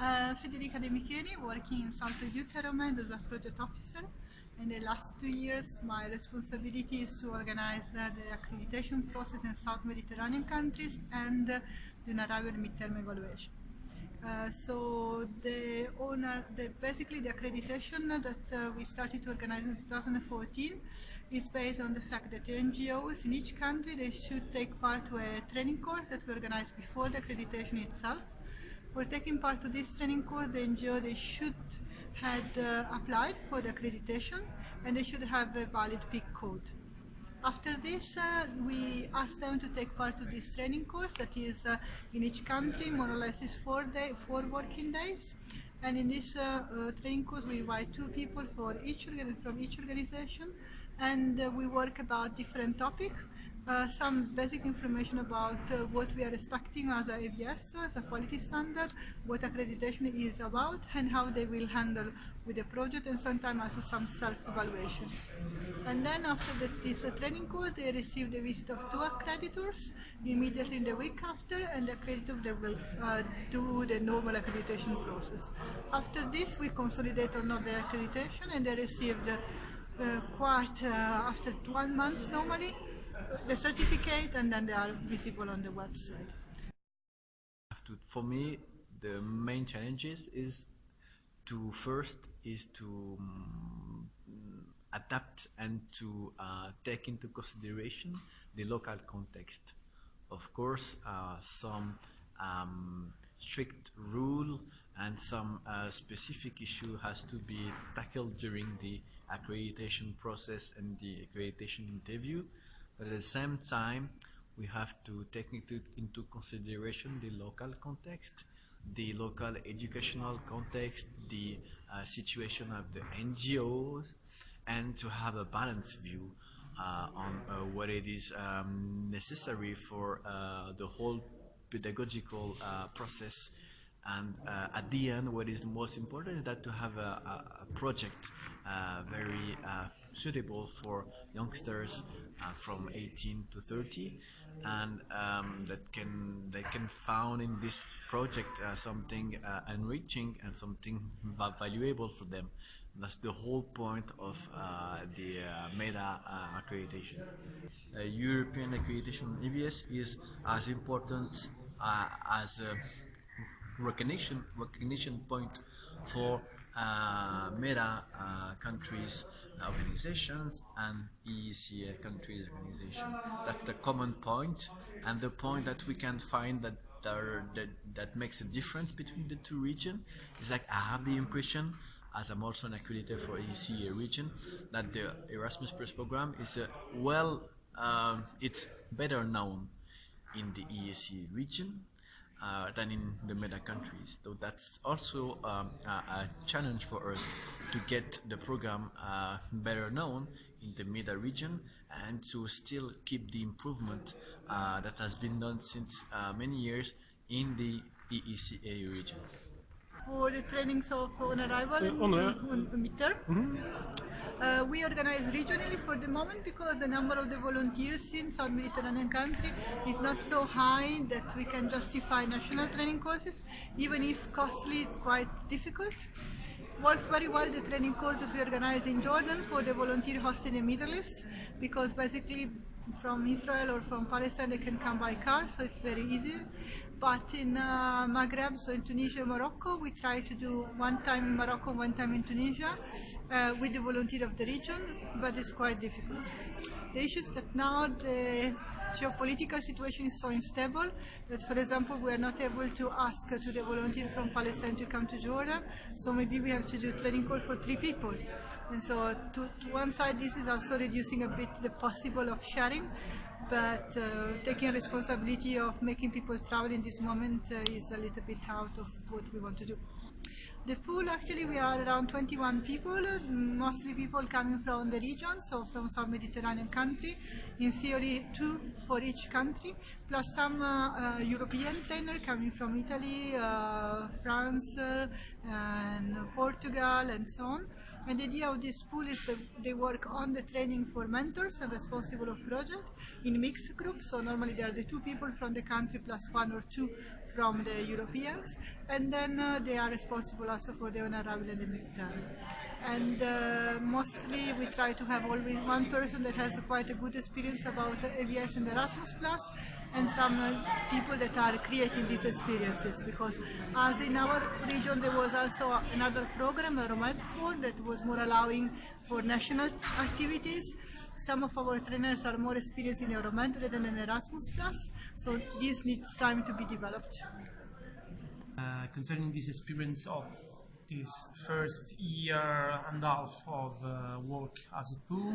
Uh, Federica De Micheli, working in SALTO Euromed as a project officer. In the last two years, my responsibility is to organize uh, the accreditation process in South Mediterranean countries and uh, the arrival midterm evaluation. Uh, so the owner, the, basically the accreditation that uh, we started to organize in 2014 is based on the fact that the NGOs in each country they should take part to a training course that we organize before the accreditation itself. For taking part to this training course, the NGO they should had uh, applied for the accreditation and they should have a valid PIC code. After this, uh, we asked them to take part of this training course that is uh, in each country, more or less is four, day, four working days. And in this uh, uh training course, we invite two people for each from each organization, and uh, we work about different topics uh, some basic information about uh, what we are expecting as a EVS, as a quality standard, what accreditation is about, and how they will handle with the project, and sometimes also some self-evaluation. And then after the, this uh, training course, they receive the visit of two accreditors immediately in the week after, and the accreditor they will uh, do the normal accreditation process. After this, we consolidate on the accreditation, and they receive the uh, quite after 12 months normally the certificate and then they are visible on the website. For me, the main challenges is to first is to um, adapt and to uh, take into consideration the local context. Of course, uh, some um, strict rule and some uh, specific issue has to be tackled during the accreditation process and the accreditation interview. But at the same time, we have to take into, into consideration the local context, the local educational context, the uh, situation of the NGOs, and to have a balanced view uh, on uh, what it is um, necessary for uh, the whole pedagogical uh, process. And uh, at the end, what is most important is that to have a, a project very suitable for youngsters uh, from 18 to 30 and um, that can they can found in this project uh, something uh, enriching and something valuable for them that's the whole point of uh, the uh, MEDA uh, accreditation. European accreditation EVS is as important as a recognition recognition point for MEDA countries organizations and EEC countries organization. That's the common point and the point that we can find that that, that makes a difference between the two regions is like I have the impression as I'm also an accreditor for EEC region that the Erasmus Plus program is a well um, it's better known in the EEC region uh, than in the MEDA countries. So that's also um, a, a, challenge for us to get the program uh, better known in the MEDA region and to still keep the improvement uh, that has been done since uh, many years in the EECA region for the trainings of on arrival on, on, on midterm. Mm -hmm. uh, we organize regionally for the moment because the number of the volunteers in South Mediterranean country is not so high that we can justify national training courses, even if costly, it's quite difficult. Works very well the training course that we organize in Jordan for the volunteer host in the Middle East because basically from Israel or from Palestine they can come by car so it's very easy but in uh, Maghreb, so in Tunisia, Morocco, we try to do one time in Morocco, one time in Tunisia, uh, with the volunteer of the region, but it's quite difficult. The that now the geopolitical situation is so unstable that, for example, we are not able to ask to the volunteer from Palestine to come to Jordan, so maybe we have to do training call for three people. And so to, to one side, this is also reducing a bit the possible of sharing, but uh, taking responsibility of making people travel in this moment uh, is a little bit out of what we want to do. The pool actually we are around 21 people, mostly people coming from the region, so from some Mediterranean country, in theory two for each country, plus some uh, uh, European trainer coming from Italy, uh, France, uh, and Portugal, and so on. And the idea of this pool is that they work on the training for mentors and responsible of project in mixed groups. So normally there are the two people from the country plus one or two from the Europeans, and then uh, they are responsible for the honorable and uh, mostly we try to have always one person that has quite a good experience about EVS and Erasmus Plus, and some uh, people that are creating these experiences. Because as in our region there was also another program, Romed4, that was more allowing for national activities. Some of our trainers are more experienced in Euromed than in Erasmus Plus, so this needs time to be developed. Concerning this experience of this first year and a half of uh, work as a pool,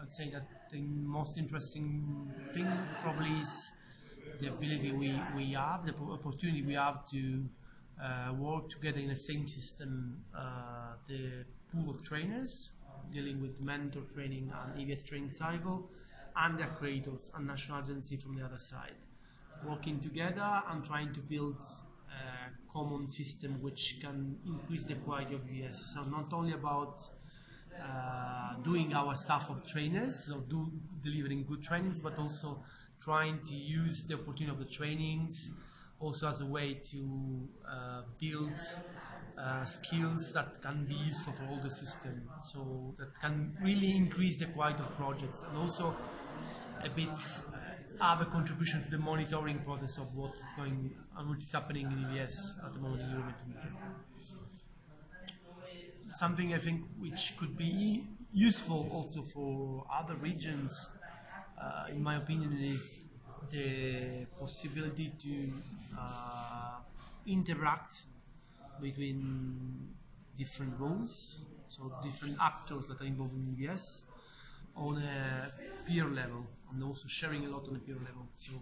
I'd say that the most interesting thing probably is the ability we, we have, the opportunity we have to uh, work together in the same system, uh, the pool of trainers dealing with mentor training and EVS training cycle, and the creators and national agency from the other side, working together and trying to build common system which can increase the quality of EVS. So not only about uh, doing our staff of trainers, so do delivering good trainings, but also trying to use the opportunity of the trainings also as a way to uh, build uh, skills that can be useful for all the system. So that can really increase the quality of projects and also a bit uh, have a contribution to the monitoring process of what is going and what is happening in EVS at the moment in Europe. Something I think which could be useful also for other regions, uh, in my opinion, is the possibility to uh, interact between different roles, so different actors that are involved in EVS on a peer level and also sharing a lot on a peer level. So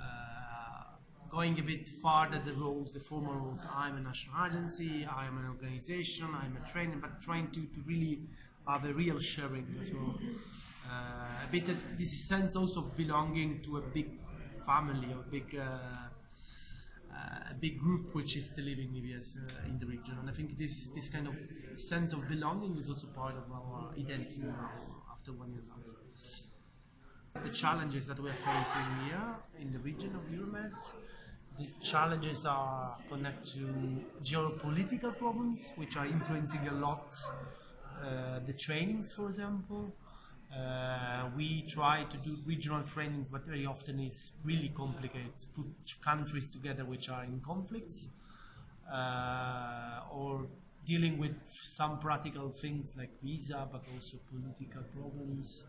uh, going a bit farther the roles, the formal roles, I'm a national agency, I'm an organization, I'm a trainer, but trying to, to really have a real sharing. So uh, a bit of this sense also of belonging to a big family or big uh, uh, a big group which is still living EVS uh, in the region. And I think this this kind of sense of belonging is also part of our identity now after one year. The challenges that we are facing here in the region of Euromed, the challenges are connected to geopolitical problems, which are influencing a lot uh, the trainings, for example. Uh, we try to do regional trainings, but very often it's really complicated to put countries together which are in conflicts uh, or dealing with some practical things like visa, but also political problems,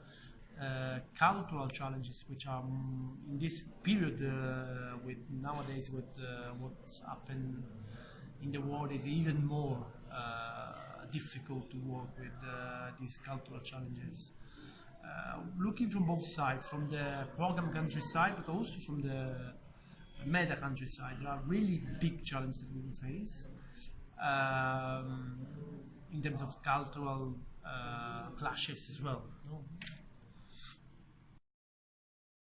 cultural challenges, which are um, in this period uh, with nowadays with uh, what's happened in the world is even more uh, difficult to work with these cultural challenges uh, looking from both sides, from the program country side, but also from the MEDA country side. There are really big challenges that we will face um, in terms of cultural uh, clashes as well.